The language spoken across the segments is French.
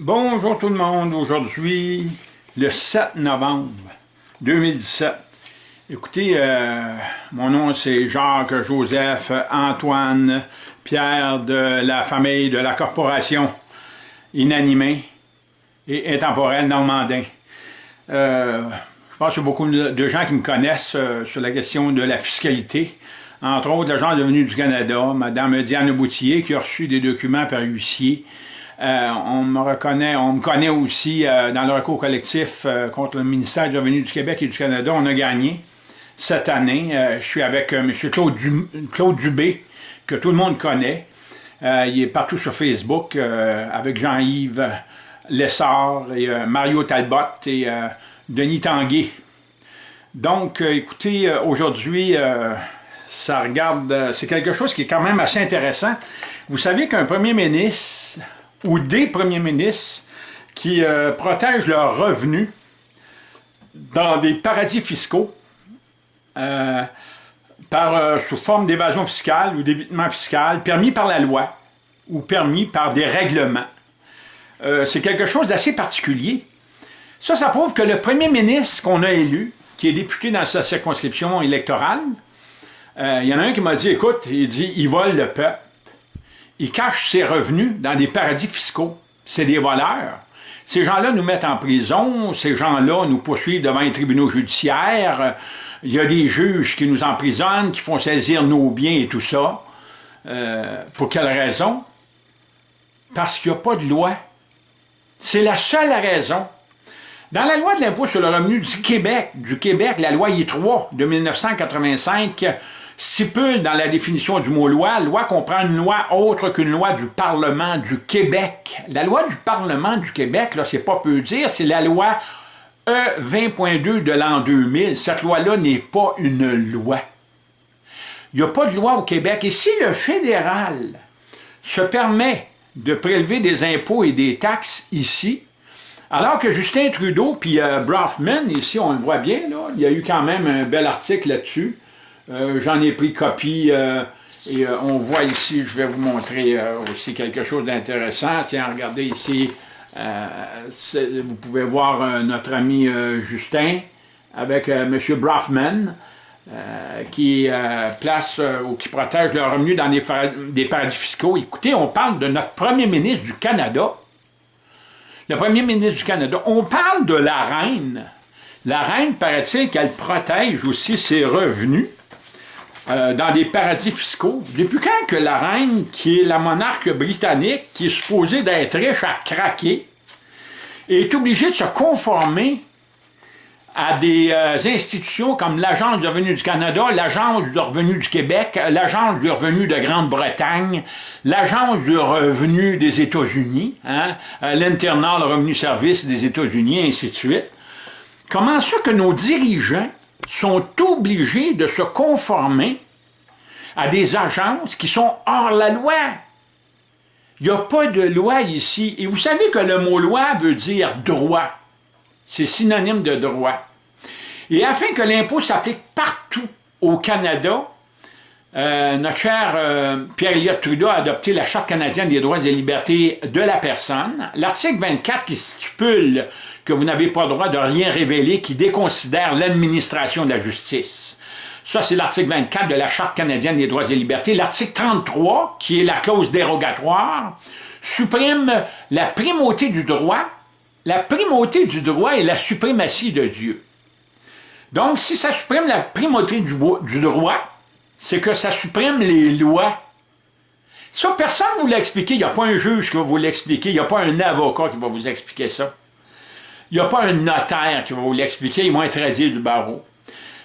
Bonjour tout le monde, aujourd'hui, le 7 novembre 2017. Écoutez, euh, mon nom c'est Jacques Joseph Antoine Pierre de la famille de la corporation inanimée et intemporelle Normandin. Euh, je pense qu'il beaucoup de gens qui me connaissent euh, sur la question de la fiscalité. Entre autres, l'agent devenu du Canada, Mme Diane Boutillier, qui a reçu des documents par huissier euh, on me reconnaît, on me connaît aussi euh, dans le recours collectif euh, contre le ministère du Revenu du Québec et du Canada. On a gagné cette année. je suis avec M. Claude, Dubé, que tout le monde connaît. il est partout sur Facebook avec Jean-Yves Lessard et Mario Talbot et Denis Tanguay. Donc, écoutez, aujourd'hui, ça regarde, c'est quelque chose qui est quand même assez intéressant. Vous savez qu'un premier ministre ou des premiers ministres qui euh, protègent leurs revenus dans des paradis fiscaux euh, par, euh, sous forme d'évasion fiscale ou d'évitement fiscal permis par la loi ou permis par des règlements. C'est quelque chose d'assez particulier. Ça, ça prouve que le premier ministre qu'on a élu, qui est député dans sa circonscription électorale, il y en a un qui m'a dit, écoute, il dit, il vole le peuple ils cachent ses revenus dans des paradis fiscaux. C'est des voleurs. Ces gens-là nous mettent en prison, ces gens-là nous poursuivent devant les tribunaux judiciaires, il y a des juges qui nous emprisonnent, qui font saisir nos biens et tout ça. Euh, pour quelle raison? Parce qu'il n'y a pas de loi. C'est la seule raison. Dans la loi de l'impôt sur le revenu du Québec, du Québec, la loi I3 de 1985, stipule dans la définition du mot loi, loi comprend une loi autre qu'une loi du Parlement du Québec. La loi du Parlement du Québec, là, c'est pas peu dire, c'est la loi E20.2 de l'an 2000. Cette loi-là n'est pas une loi. Il n'y a pas de loi au Québec. Et si le fédéral se permet de prélever des impôts et des taxes ici, alors que Justin Trudeau puis euh, Brofman, ici on le voit bien, là, il y a eu quand même un bel article là-dessus, euh, j'en ai pris copie euh, et euh, on voit ici, je vais vous montrer aussi quelque chose d'intéressant. Tiens, regardez ici, vous pouvez voir notre ami Justin avec M. Brofman. qui place ou qui protège leurs revenus dans des, des, paradis fiscaux. Écoutez, on parle de notre premier ministre du Canada. Le premier ministre du Canada. On parle de la reine. La reine, paraît-il qu'elle protège aussi ses revenus euh, dans des paradis fiscaux. Depuis quand que la reine, qui est la monarque britannique, qui est supposée d'être riche à craquer, est obligée de se conformer à des euh, institutions comme l'Agence du revenu du Canada, l'Agence du revenu du Québec, l'Agence du revenu de Grande-Bretagne, l'Agence du revenu des États-Unis, hein, euh, l'Internal Revenu Service des États-Unis, ainsi de suite. Comment ça que nos dirigeants sont obligés de se conformer à des agences qui sont hors la loi. Il n'y a pas de loi ici. Et vous savez que le mot loi veut dire droit. C'est synonyme de droit. Et afin que l'impôt s'applique partout au Canada, euh, notre cher euh, Pierre-Éliott Trudeau a adopté la Charte canadienne des droits et libertés de la personne. L'article 24 qui stipule que vous n'avez pas le droit de rien révéler qui déconsidère l'administration de la justice. Ça, c'est l'article 24 de la Charte canadienne des droits et libertés. L'article 33, qui est la clause dérogatoire, supprime la primauté du droit. La primauté du droit est la suprématie de Dieu. Donc, si ça supprime la primauté du, du droit, c'est que ça supprime les lois. Ça, personne ne vous l'a expliqué. Il n'y a pas un juge qui va vous l'expliquer. Il n'y a pas un avocat qui va vous expliquer ça. Il n'y a pas un notaire qui va vous l'expliquer, il va être du barreau.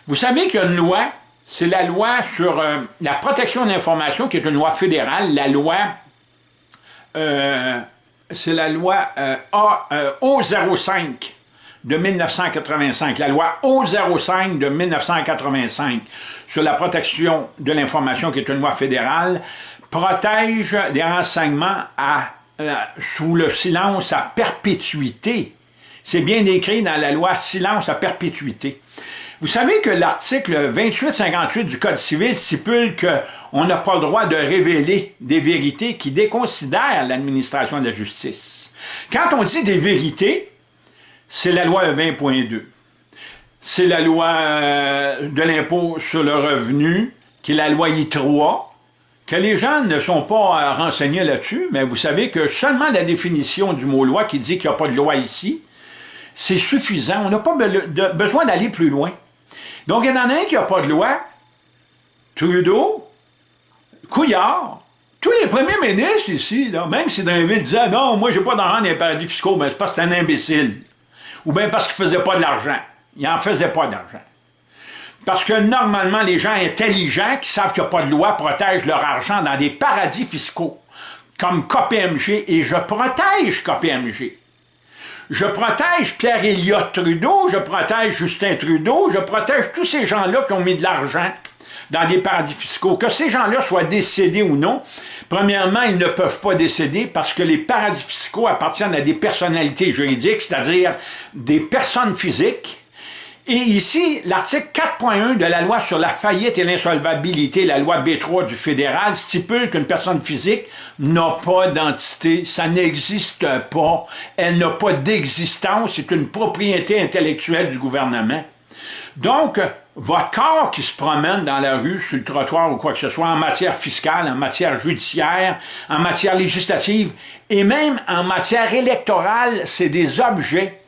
Vous savez qu'il y a une loi, c'est la loi sur euh, la protection de l'information, qui est une loi fédérale, la loi, euh, c'est la loi euh, O05 de 1985, la loi O05 de 1985 sur la protection de l'information, qui est une loi fédérale, protège des renseignements sous le silence à perpétuité c'est bien écrit dans la loi silence à perpétuité. Vous savez que l'article 2858 du Code civil stipule on n'a pas le droit de révéler des vérités qui déconsidèrent l'administration de la justice. Quand on dit des vérités, c'est la loi 20.2. C'est la loi euh, de l'impôt sur le revenu, qui est la loi I3, que les gens ne sont pas euh, renseignés là-dessus, mais vous savez que seulement la définition du mot loi qui dit qu'il n'y a pas de loi ici, c'est suffisant. On n'a pas besoin d'aller plus loin. Donc, il y en a un qui n'a pas de loi, Trudeau, Couillard, tous les premiers ministres ici, même si Drainville disait « Non, moi, j'ai pas d'argent dans les paradis fiscaux », mais c'est parce que c'est un imbécile. Ou bien parce qu'il ne faisait pas de l'argent. Il n'en faisait pas d'argent. Parce que normalement, les gens intelligents qui savent qu'il n'y a pas de loi protègent leur argent dans des paradis fiscaux, comme KPMG, et je protège KPMG. Je protège pierre Elliott Trudeau, je protège Justin Trudeau, je protège tous ces gens-là qui ont mis de l'argent dans des paradis fiscaux. Que ces gens-là soient décédés ou non, premièrement, ils ne peuvent pas décéder parce que les paradis fiscaux appartiennent à des personnalités juridiques, c'est-à-dire des personnes physiques, et ici, l'article 4.1 de la loi sur la faillite et l'insolvabilité, la loi B3 du fédéral, stipule qu'une personne physique n'a pas d'entité, ça n'existe pas, elle n'a pas d'existence, c'est une propriété intellectuelle du gouvernement. Donc, votre corps qui se promène dans la rue, sur le trottoir ou quoi que ce soit, en matière fiscale, en matière judiciaire, en matière législative, et même en matière électorale, c'est des objets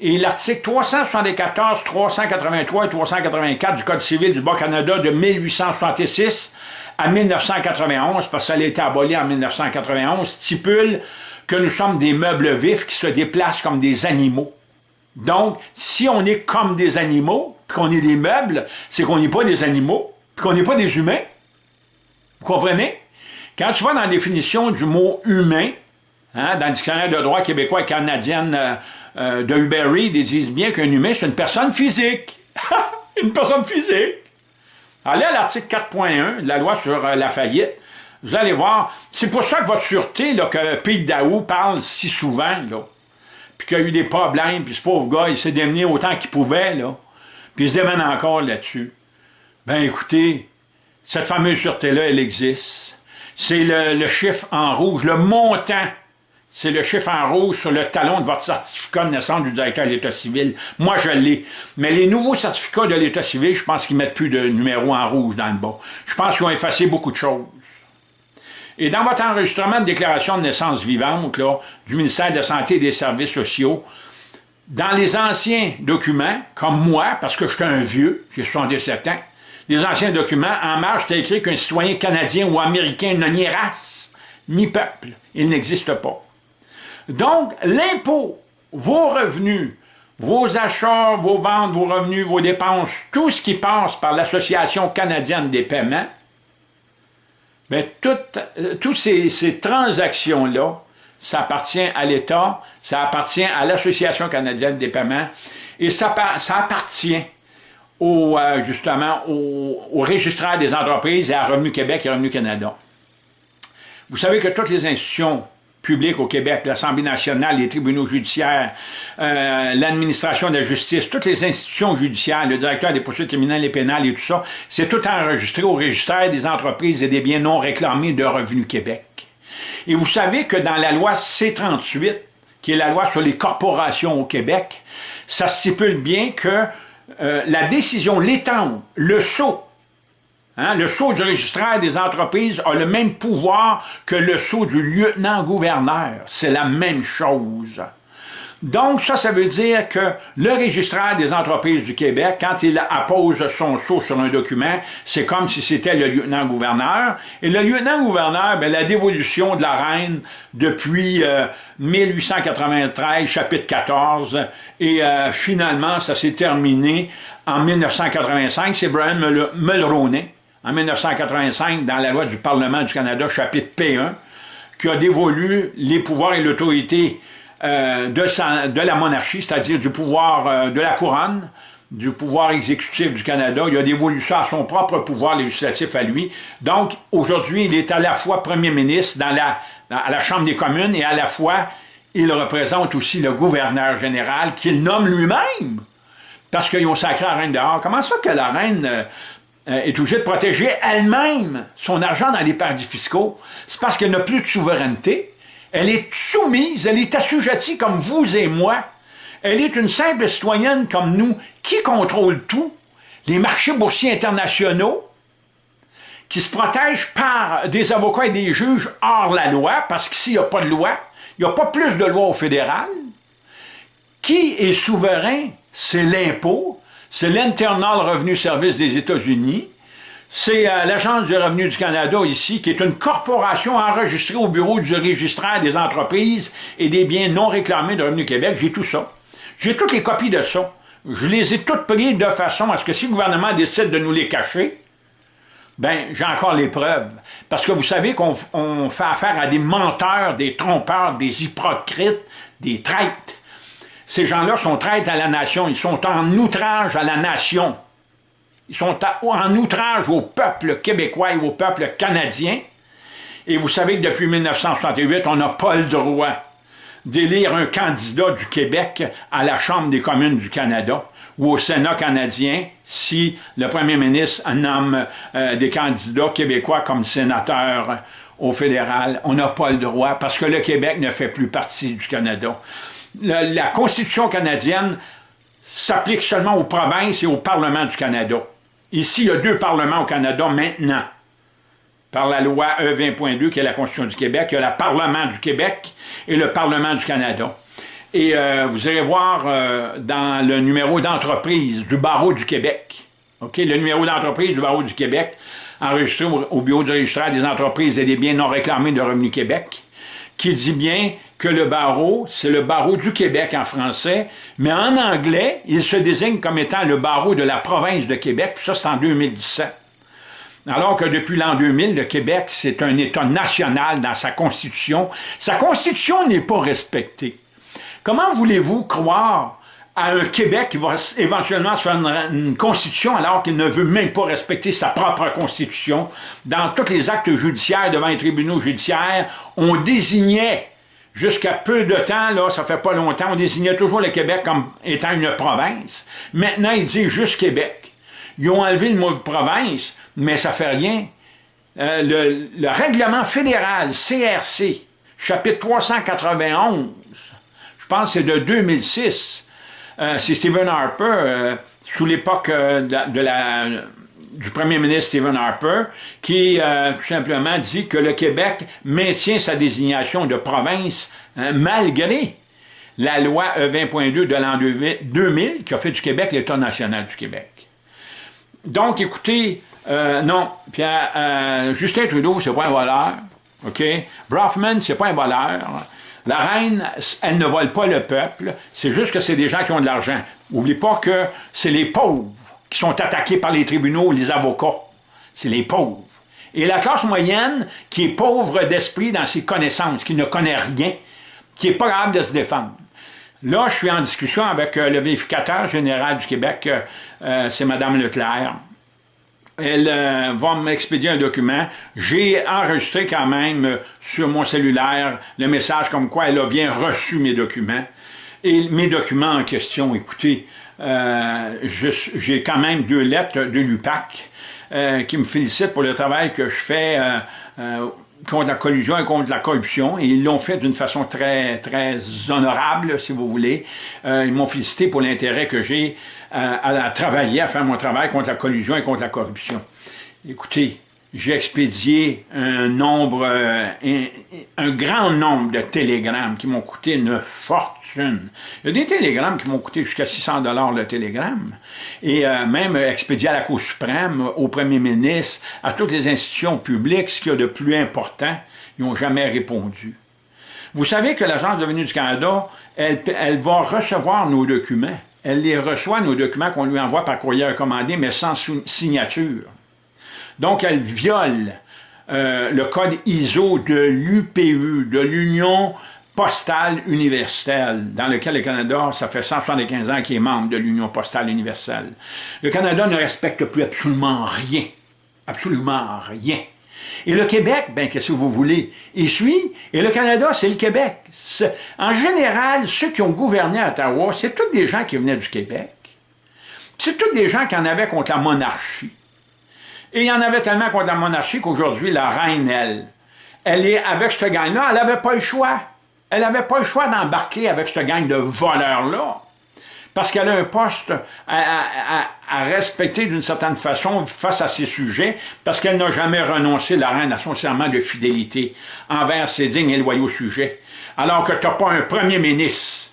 et l'article 374, 383 et 384 du Code civil du Bas-Canada de 1866 à 1991, parce que ça a été aboli en 1991, stipule que nous sommes des meubles vifs qui se déplacent comme des animaux. Donc, si on est comme des animaux, qu'on est des meubles, c'est qu'on n'est pas des animaux, puis qu'on n'est pas des humains. Vous comprenez? Quand tu vas dans la définition du mot « humain hein, dans le dictionnaire de droit québécois et canadienne euh, euh, de Uber ils disent bien qu'un humain, c'est une personne physique. une personne physique. Allez à l'article 4.1 de la loi sur euh, la faillite. Vous allez voir, c'est pour ça que votre sûreté, là, que Pete Daou parle si souvent, là, puis qu'il y a eu des problèmes, puis ce pauvre gars, il s'est démené autant qu'il pouvait, là, puis il se démène encore là-dessus. Ben écoutez, cette fameuse sûreté-là, elle existe. C'est le chiffre en rouge, le montant c'est le chiffre en rouge sur le talon de votre certificat de naissance du directeur de l'État civil. Moi, je l'ai. Mais les nouveaux certificats de l'État civil, je pense qu'ils mettent plus de numéro en rouge dans le bas. Je pense qu'ils ont effacé beaucoup de choses. Et dans votre enregistrement de déclaration de naissance vivante du ministère de la Santé et des Services sociaux, dans les anciens documents, comme moi, parce que je suis un vieux, j'ai 77 ans, les anciens documents, en marge, c'était écrit qu'un citoyen canadien ou américain n'a ni race, ni peuple. Il n'existe pas. Donc, l'impôt, vos revenus, vos achats, vos ventes, vos revenus, vos dépenses, tout ce qui passe par l'Association canadienne des paiements, bien, toutes, euh, ces, transactions-là, ça appartient à l'État, ça appartient à l'Association canadienne des paiements, et ça, appartient euh, justement au, au registraire des entreprises et à Revenu Québec et Revenu Canada. Vous savez que toutes les institutions public au Québec, l'Assemblée nationale, les tribunaux judiciaires, euh, l'administration de la justice, toutes les institutions judiciaires, le directeur des poursuites criminelles et pénales et tout ça, c'est tout enregistré au registre des entreprises et des biens non réclamés de Revenu Québec. Et vous savez que dans la loi C-38, qui est la loi sur les corporations au Québec, ça stipule bien que euh, la décision, l'étang, le saut Hein, le sceau du registraire des entreprises a le même pouvoir que le sceau du lieutenant-gouverneur. C'est la même chose. Donc, ça, ça veut dire que le registraire des entreprises du Québec, quand il appose son sceau sur un document, c'est comme si c'était le lieutenant-gouverneur. Et le lieutenant-gouverneur, ben, la dévolution de la reine depuis 1893, euh, chapitre 14, et euh, finalement, ça s'est terminé en 1985, c'est Brian Mulroney en 1985 dans la loi du Parlement du Canada, chapitre P1, qui a dévolu les pouvoirs et l'autorité euh, de, la monarchie, c'est-à-dire du pouvoir euh, de la couronne, du pouvoir exécutif du Canada. Il a dévolu ça à son propre pouvoir législatif à lui. Donc, aujourd'hui, il est à la fois premier ministre à la Chambre des communes et à la fois, il représente aussi le gouverneur général qu'il nomme lui-même. Parce qu'ils ont sacré la reine dehors. Comment ça que la reine... Euh, est obligée de protéger elle-même son argent dans les paradis fiscaux, c'est parce qu'elle n'a plus de souveraineté. Elle est soumise, elle est assujettie comme vous et moi. Elle est une simple citoyenne comme nous. Qui contrôle tout? Les marchés boursiers internationaux, qui se protègent par des avocats et des juges hors la loi, parce qu'ici, il n'y a pas de loi. Il n'y a pas plus de loi au fédéral. Qui est souverain? C'est l'impôt, c'est l'Internal Revenue Service des États-Unis, c'est euh, l'Agence du revenu du Canada ici, qui est une corporation enregistrée au bureau du registraire des entreprises et des biens non réclamés de Revenu Québec. J'ai tout ça. J'ai toutes les copies de ça. Je les ai toutes prises de façon à ce que si le gouvernement décide de nous les cacher, ben j'ai encore les preuves. Parce que vous savez qu'on fait affaire à des menteurs, des trompeurs, des hypocrites, des traîtres. Ces gens-là sont traîtres à la nation, ils sont en outrage à la nation. Ils sont en outrage au peuple québécois et au peuple canadien. Et vous savez que depuis 1968, on n'a pas le droit d'élire un candidat du Québec à la Chambre des communes du Canada ou au Sénat canadien si le premier ministre nomme euh, des candidats québécois comme sénateurs au fédéral. On n'a pas le droit parce que le Québec ne fait plus partie du Canada. La Constitution canadienne s'applique seulement aux provinces et au Parlement du Canada. Ici, il y a deux parlements au Canada maintenant. Par la loi E20.2, qui est la Constitution du Québec, il y a le Parlement du Québec et le Parlement du Canada. Et euh, vous allez voir euh, dans le numéro d'entreprise du Barreau du Québec, OK, le numéro d'entreprise du Barreau du Québec, enregistré au, Bureau du registraire des entreprises et des biens non réclamés de Revenu Québec, qui dit bien que le barreau, c'est le barreau du Québec en français, mais en anglais, il se désigne comme étant le barreau de la province de Québec, puis ça, c'est en 2017. Alors que depuis l'an 2000, le Québec, c'est un État national dans sa Constitution. Sa Constitution n'est pas respectée. Comment voulez-vous croire à un Québec qui va éventuellement faire une, constitution alors qu'il ne veut même pas respecter sa propre constitution? Dans tous les actes judiciaires devant les tribunaux judiciaires, on désignait, jusqu'à peu de temps, là, ça fait pas longtemps, on désignait toujours le Québec comme étant une province. Maintenant, il dit juste Québec. Ils ont enlevé le mot province, mais ça fait rien. Euh, le, le règlement fédéral, CRC, chapitre 391, je pense que c'est de 2006, euh, c'est Stephen Harper, euh, sous l'époque euh, de, du premier ministre Stephen Harper, qui tout simplement dit que le Québec maintient sa désignation de province malgré la loi E20.2 de l'an 2000 qui a fait du Québec l'État national du Québec. Donc, écoutez, non, Pierre, Justin Trudeau, c'est pas un voleur, OK? Brofman, c'est pas un voleur. La reine, elle ne vole pas le peuple, c'est juste que c'est des gens qui ont de l'argent. N'oublie pas que c'est les pauvres qui sont attaqués par les tribunaux, les avocats. C'est les pauvres. Et la classe moyenne, qui est pauvre d'esprit dans ses connaissances, qui ne connaît rien, qui n'est pas capable de se défendre. Là, je suis en discussion avec euh, le vérificateur général du Québec, euh, euh, c'est Mme Leclerc elle va m'expédier un document. J'ai enregistré quand même sur mon cellulaire le message comme quoi elle a bien reçu mes documents. Et mes documents en question, écoutez, euh, j'ai quand même deux lettres de l'UPAC qui me félicitent pour le travail que je fais contre la collusion et contre la corruption, et ils l'ont fait d'une façon très, très honorable, si vous voulez. ils m'ont félicité pour l'intérêt que j'ai à, travailler, à faire mon travail contre la collusion et contre la corruption. Écoutez, j'ai expédié un nombre, euh, un, grand nombre de télégrammes qui m'ont coûté une fortune. Il y a des télégrammes qui m'ont coûté jusqu'à 600 dollars le télégramme, et euh, même expédié à la Cour suprême, au premier ministre, à toutes les institutions publiques, ce qu'il y a de plus important, ils n'ont jamais répondu. Vous savez que l'Agence de venue du Canada, elle, elle va recevoir nos documents elle les reçoit, nos documents qu'on lui envoie par courrier recommandé, mais sans signature. Donc, elle viole euh, le code ISO de l'UPU, de l'Union postale universelle, dans lequel le Canada, ça fait 175 ans qu'il est membre de l'Union postale universelle. Le Canada ne respecte plus absolument rien. Absolument rien. Et le Québec, ben qu'est-ce que vous voulez, il suit. Et le Canada, c'est le Québec. En général, ceux qui ont gouverné à Ottawa, c'est tous des gens qui venaient du Québec. C'est tous des gens qui en avaient contre la monarchie. Et il y en avait tellement contre la monarchie qu'aujourd'hui, la reine, elle, elle est avec ce gang-là, elle n'avait pas le choix. Elle n'avait pas le choix d'embarquer avec ce gang de voleurs-là. Parce qu'elle a un poste à, respecter d'une certaine façon face à ses sujets, parce qu'elle n'a jamais renoncé, la reine, à son serment de fidélité envers ses dignes et loyaux sujets. Alors que tu n'as pas un premier ministre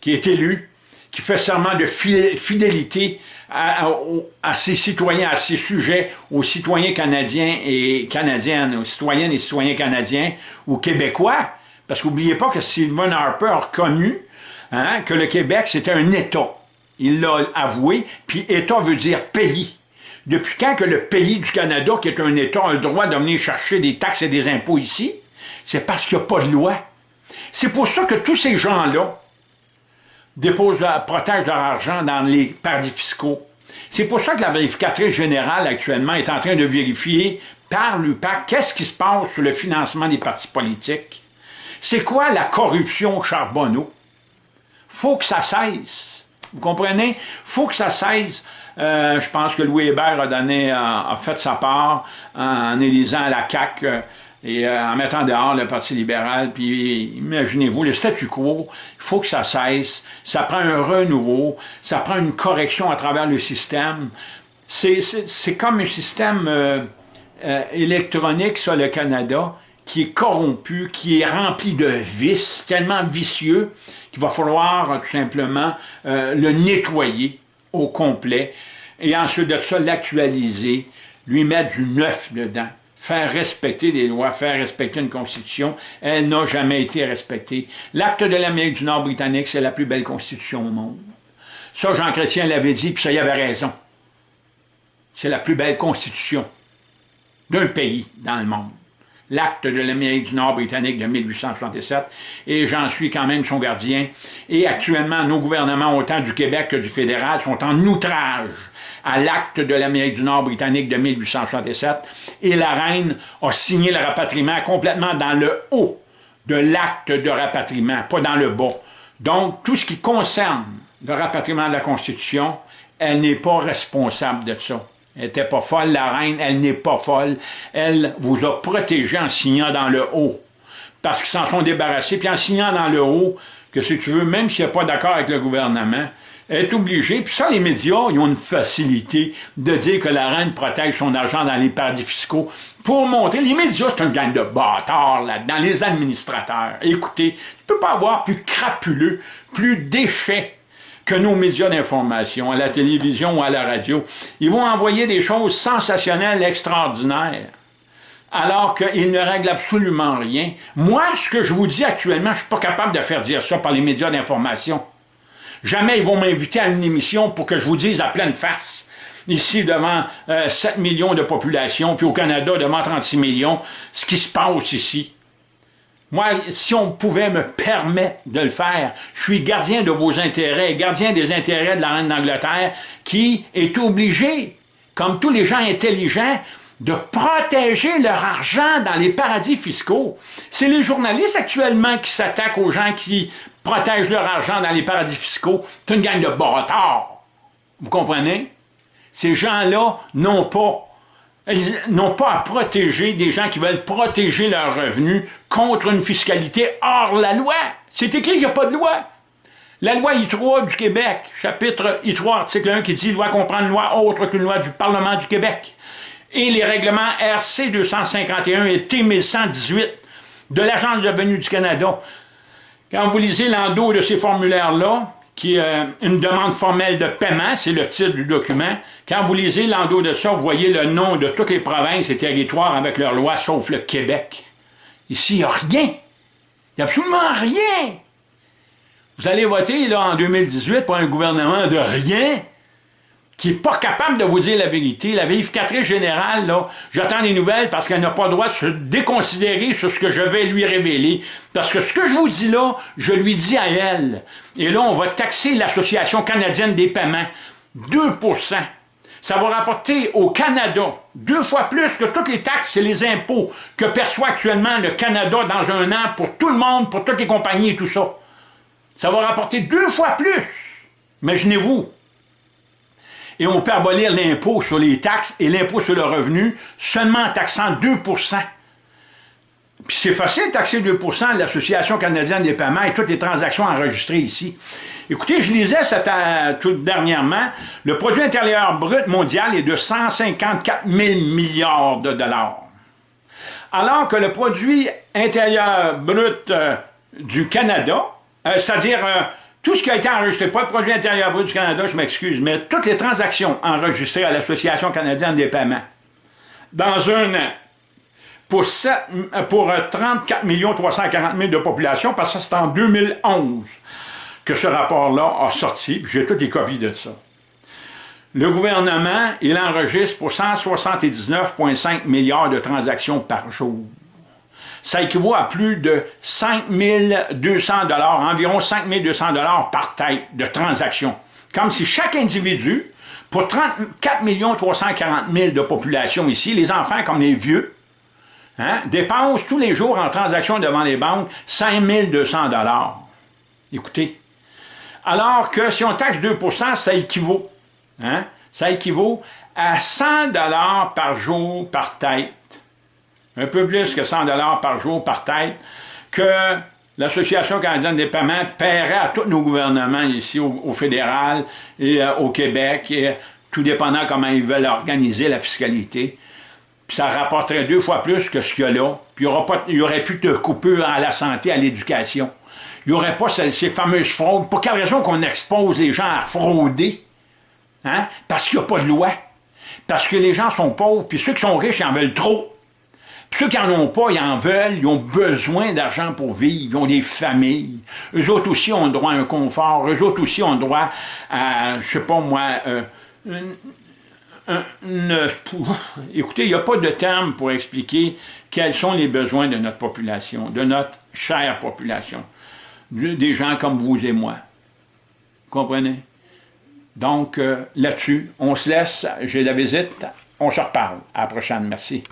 qui est élu, qui fait serment de fidélité à, ses citoyens, à ses sujets, aux citoyens canadiens et canadiennes, aux citoyennes et citoyens canadiens ou québécois. Parce qu'oubliez pas que Sylvain Harper a reconnu hein, que le Québec, c'était un État. Il l'a avoué, puis État veut dire pays. Depuis quand que le pays du Canada, qui est un État, a le droit de venir chercher des taxes et des impôts ici? C'est parce qu'il n'y a pas de loi. C'est pour ça que tous ces gens-là, déposent, protègent leur argent dans les paradis fiscaux. C'est pour ça que la vérificatrice générale actuellement est en train de vérifier par l'UPAC qu'est-ce qui se passe sur le financement des partis politiques. C'est quoi la corruption Charbonneau? faut que ça cesse. Vous comprenez? faut que ça cesse. Euh, je pense que Louis Hébert a, donné, a, fait sa part en élisant la CAQ et euh, en mettant dehors le Parti libéral, puis imaginez-vous, le statu quo, il faut que ça cesse, ça prend un renouveau, ça prend une correction à travers le système. C'est comme un système euh, euh, électronique sur le Canada qui est corrompu, qui est rempli de vices, tellement vicieux qu'il va falloir tout simplement le nettoyer au complet et ensuite de ça l'actualiser, lui mettre du neuf dedans faire respecter des lois, faire respecter une constitution, elle n'a jamais été respectée. L'acte de l'Amérique du Nord britannique, c'est la plus belle constitution au monde. Ça, Jean Chrétien l'avait dit, puis ça, y avait raison. C'est la plus belle constitution d'un pays dans le monde. L'acte de l'Amérique du Nord britannique de 1867, et j'en suis quand même son gardien. Et actuellement, nos gouvernements, autant du Québec que du fédéral, sont en outrage à l'acte de l'Amérique du Nord britannique de 1867, et la reine a signé le rapatriement complètement dans le haut de l'acte de rapatriement, pas dans le bas. Donc, tout ce qui concerne le rapatriement de la Constitution, elle n'est pas responsable de ça. Elle n'était pas folle, la reine, elle n'est pas folle. Elle vous a protégé en signant dans le haut. Parce qu'ils s'en sont débarrassés, puis en signant dans le haut, que si tu veux, même s'il a pas d'accord avec le gouvernement, est obligé, puis ça, les médias, ils ont une facilité de dire que la reine protège son argent dans les paradis fiscaux pour montrer, les médias, c'est un gang de bâtards là-dedans, les administrateurs. Écoutez, tu peux pas avoir plus crapuleux, plus déchets que nos médias d'information, à la télévision ou à la radio. Ils vont envoyer des choses sensationnelles, extraordinaires alors qu'ils ne règlent absolument rien. Moi, ce que je vous dis actuellement, je ne suis pas capable de faire dire ça par les médias d'information. Jamais ils vont m'inviter à une émission pour que je vous dise à pleine face, ici devant 7 euh, millions de population, puis au Canada devant 36 millions, ce qui se passe ici. Moi, si on pouvait me permettre de le faire, je suis gardien de vos intérêts, gardien des intérêts de la reine d'Angleterre, qui est obligé, comme tous les gens intelligents, de protéger leur argent dans les paradis fiscaux. C'est les journalistes actuellement qui s'attaquent aux gens qui protègent leur argent dans les paradis fiscaux. C'est une gang de bâtards. Vous comprenez? Ces gens-là n'ont pas n'ont pas à protéger des gens qui veulent protéger leurs revenus contre une fiscalité hors la loi. C'est écrit qu'il n'y a pas de loi. La loi I3 du Québec, chapitre I3, article 1, qui dit « Loi comprend une loi autre qu'une loi du Parlement du Québec » et les règlements RC 251 et T 1118 de l'Agence de revenus du Canada quand vous lisez l'endos de ces formulaires-là, qui est euh, une demande formelle de paiement, c'est le titre du document, quand vous lisez l'endos de ça, vous voyez le nom de toutes les provinces et territoires avec leurs lois, sauf le Québec. Ici, il n'y a rien. Il n'y a absolument rien. Vous allez voter là, en 2018 pour un gouvernement de rien? Qui n'est pas capable de vous dire la vérité. La vérificatrice générale, là, j'attends des nouvelles parce qu'elle n'a pas le droit de se déconsidérer sur ce que je vais lui révéler. Parce que ce que je vous dis là, je lui dis à elle. Et là, on va taxer l'Association canadienne des paiements. 2% ça va rapporter au Canada deux fois plus que toutes les taxes et les impôts que perçoit actuellement le Canada dans un an pour tout le monde, pour toutes les compagnies et tout ça. Ça va rapporter deux fois plus. Imaginez-vous. Et on peut abolir l'impôt sur les taxes et l'impôt sur le revenu seulement en taxant 2% puis c'est facile de taxer 2% de l'Association canadienne des paiements et toutes les transactions enregistrées ici. Écoutez, je lisais euh, tout dernièrement, le produit intérieur brut mondial est de 154 000 milliards de dollars. Alors que le produit intérieur brut euh, du Canada, euh, c'est-à-dire tout ce qui a été enregistré, pas le produit intérieur brut du Canada, je m'excuse, mais toutes les transactions enregistrées à l'Association canadienne des paiements, dans un an, pour, 34 340 000 de population, parce que c'est en 2011 que ce rapport-là a sorti, j'ai toutes les copies de ça. Le gouvernement, il enregistre pour 179,5 milliards de transactions par jour. Ça équivaut à plus de 5 200 environ 5 200 par tête de transactions. Comme si chaque individu, pour 34 340 000 de population ici, les enfants comme les vieux, hein, dépensent tous les jours en transactions devant les banques 5 200 Écoutez, alors que si on taxe 2% ça équivaut, hein, ça équivaut à 100 par jour par tête. Un peu plus que 100 par jour par tête que l'Association canadienne des paiements paierait à tous nos gouvernements ici au, fédéral et euh, au Québec, et, tout dépendant comment ils veulent organiser la fiscalité. Puis ça rapporterait deux fois plus que ce qu'il y a là. Puis il n'y aurait plus de coupure à la santé, à l'éducation il n'y aurait pas ces, fameuses fraudes. Pour quelle raison qu'on expose les gens à frauder? Hein? Parce qu'il n'y a pas de loi. Parce que les gens sont pauvres, puis ceux qui sont riches, en veulent trop. Ceux qui n'en ont pas, ils en veulent, ils ont besoin d'argent pour vivre, ils ont des familles. Eux autres aussi ont droit à un confort, eux autres aussi ont droit à, je sais pas moi, euh, écoutez, il n'y a pas de terme pour expliquer quels sont les besoins de notre population, de notre chère population des gens comme vous et moi. Comprenez? Donc, euh, là-dessus, on se laisse, j'ai la visite, on se reparle. À la prochaine, merci.